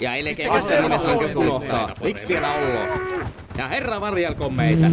Ja älkää missään nimessä oikein unohtaa. Miksi tiellä ollaan? Ja herra varjelko meitä.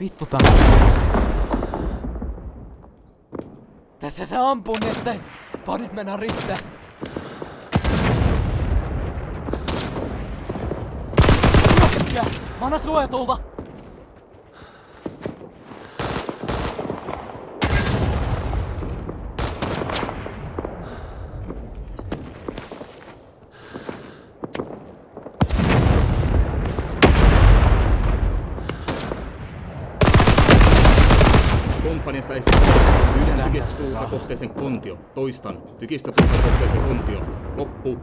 Vittu tää Tässä se ampuu, niin ettei padit mennä riittää. Mä annan suojatulta! Esiin. Yhden tykistötuulta kohteeseen kontio. Toistan. Tykistötuulta kohteeseen kontio. Loppu.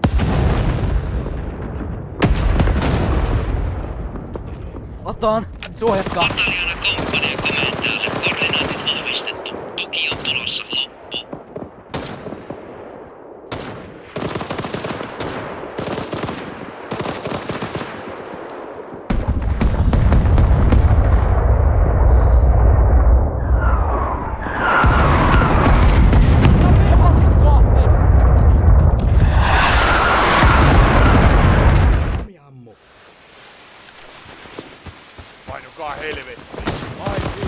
Otaan! Suojatkaa! Pataljana komppania Painukaa helvetti. Uh,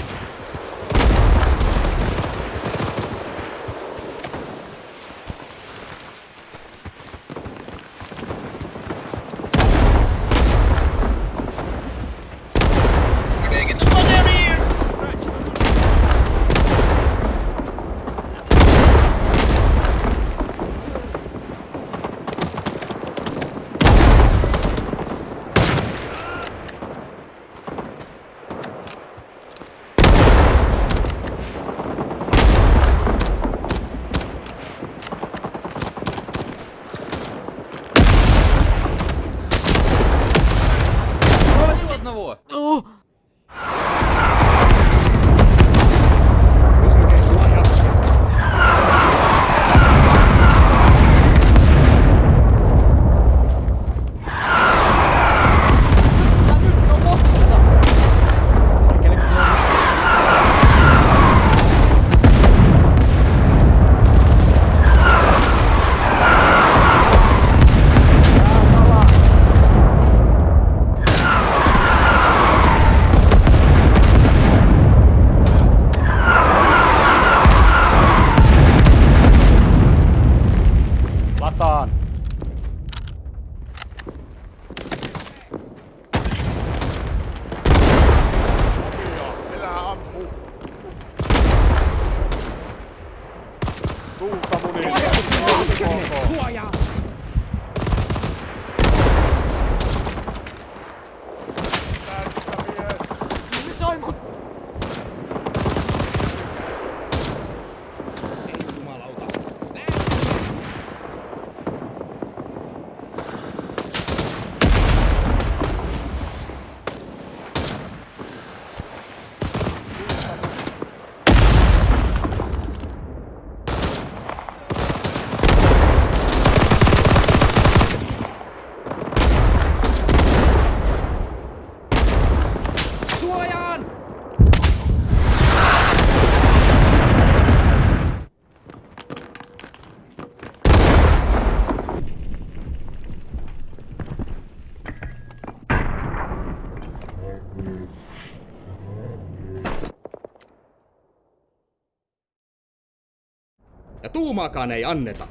Tuumaakaan ei anneta.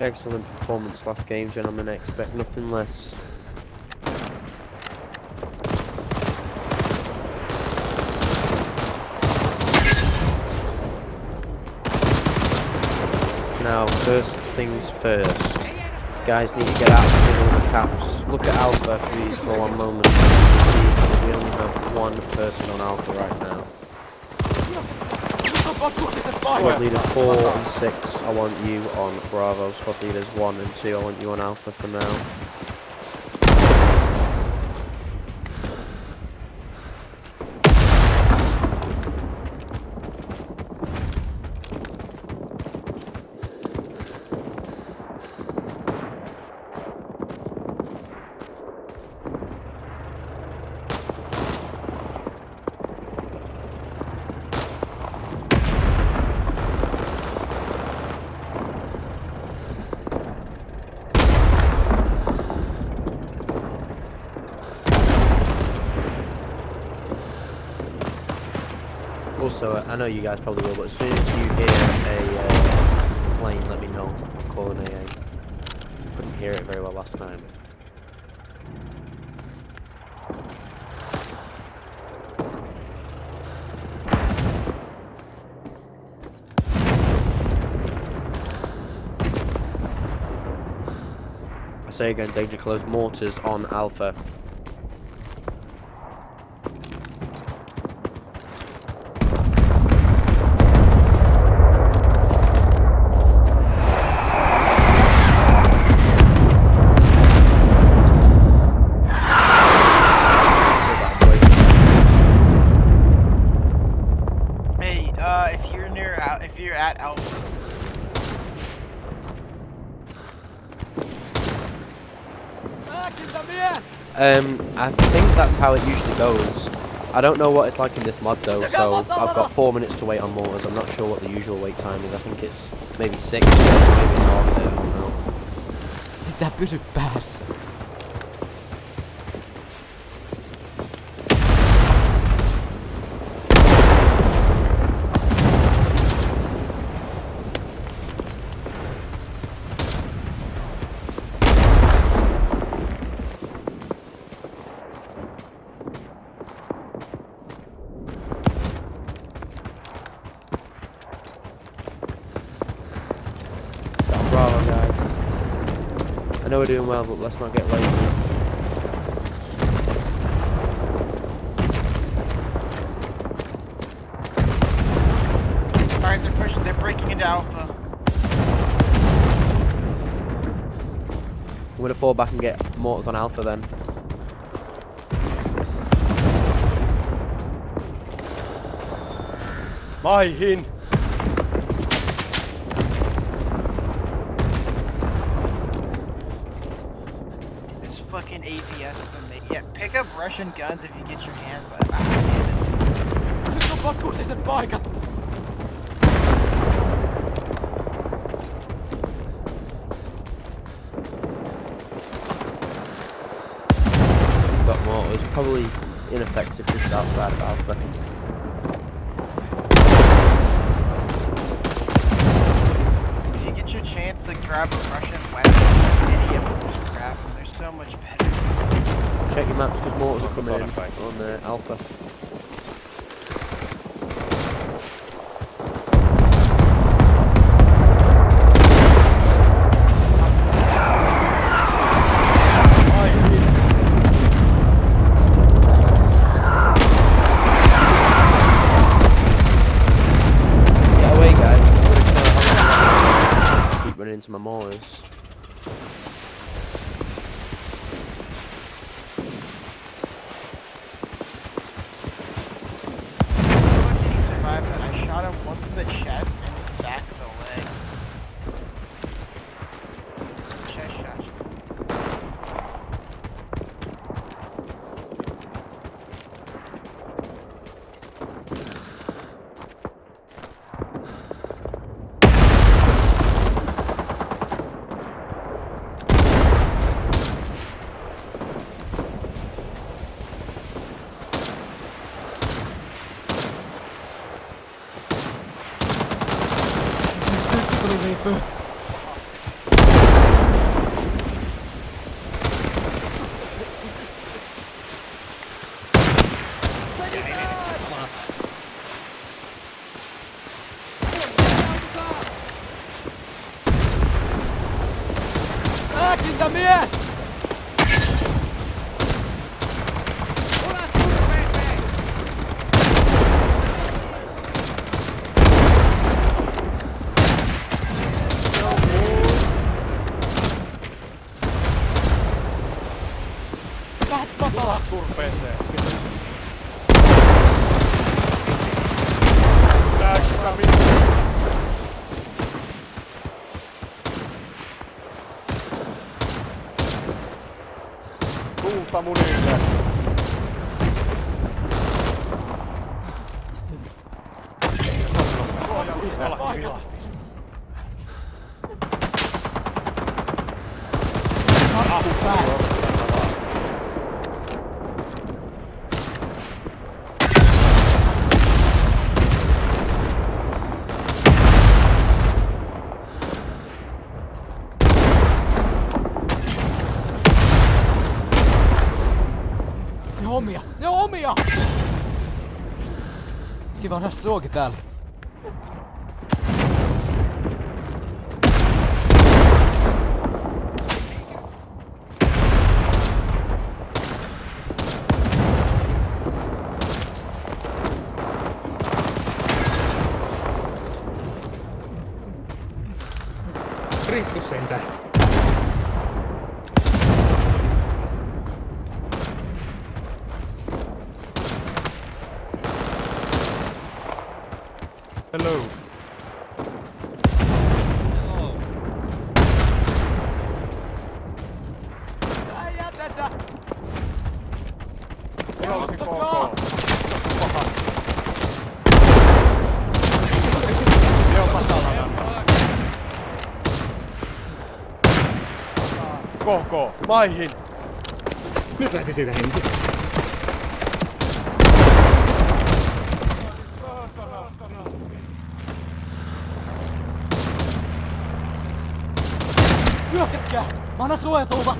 Excellent performance last game, gentlemen. Expect nothing less. Now, first things first. guys need to get out of the middle of the caps. Look at Alpha, please, for one moment. We only have one person on Alpha right now. Squad leaders 4 and 6, I want you on Bravo. Squad leaders 1 and 2, I want you on Alpha for now. Also, I know you guys probably will, but as soon as you hear a uh, plane, let me know. Call an AA. Couldn't hear it very well last time. I say again, danger close mortars on Alpha. Hey, uh, if you're near, Al- if you're at Alpha, Um, I think that's how it usually goes. I don't know what it's like in this mod though, so I've got four minutes to wait on mortars. I'm not sure what the usual wait time is. I think it's maybe six, maybe it's half, I don't know. Pitää pysy päässä. Bravo, guys. I know we're doing well, but let's not get lazy. alright, they're pushing, they're breaking into Alpha. I'm gonna fall back and get mortars on Alpha then. My It's Yeah, pick up Russian guns if you get your hands on Nyt on vakuutiset paikat. Got mortars, probably ineffective just outside of Alpha. If you get your chance to grab a Russian weapon, any of them, just grab. They're so much better. Check your maps because mortars are coming in on uh, Alpha. Get away guys. Keep running into my mortars. Ah, surpeeseen. Tääksä vittu. Tuulta munille. Tuolla hilahti. Not too fast. no, no qué tal. KK, maihin! Nyt lähti siitä henki. Hyökätkää! Mä annan suojatulva!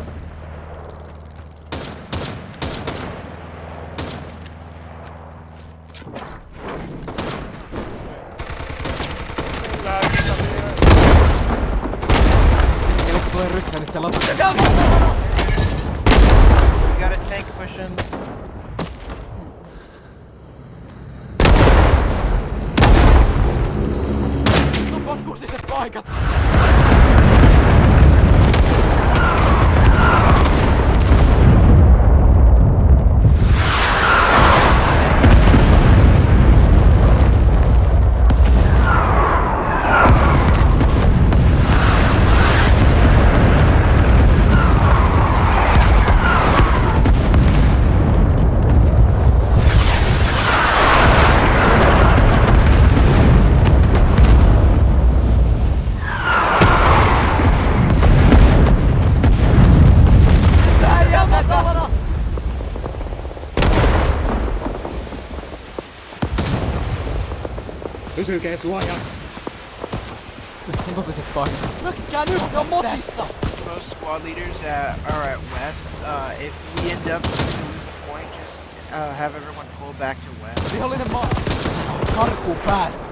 tursiset paikat! Kusiset paikat. Hyökkää nyt! Ne on motissa! most squad leaders uh, are at west. Uh, if we end up to lose a point, just uh, have everyone pull back to west. Vihollinen maa! Karkuun päästä!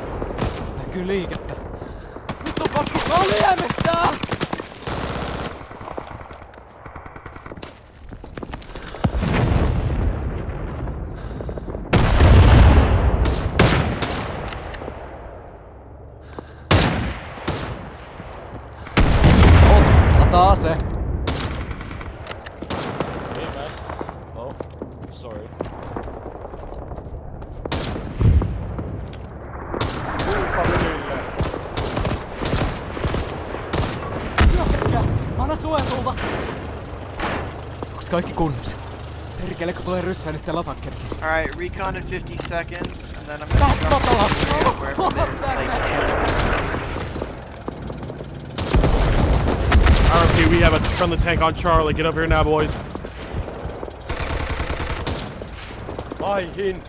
Näkyy liikettä. Nyt on pakko kaljemettää! Ot, kaikki kunnossa? Perkele, kun tulee ryssää nyt täällä atakkerkiin. Alright, recon in 50 seconds, and then I'm gonna drop bottle. you wherever they, back, they back. can. RP, we have a friendly tank on Charlie. Get up here now, boys. Maihin!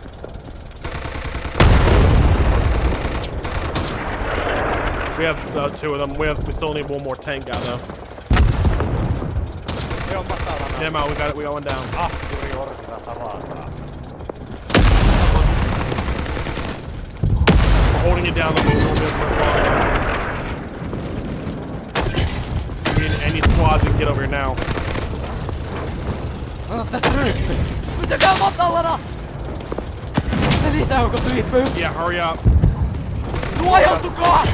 We have uh, two of them. We have. We still need one more tank guy though. On matalana. Get him out. We got it. We got one down. Orsina tavataan. We're holding it down. The move. We'll be able to move on. We need any squads that can get over here now. Ota tässä ryppy! Pysykää matalana! Ne! Yeah, hurry up. Suojautukaa!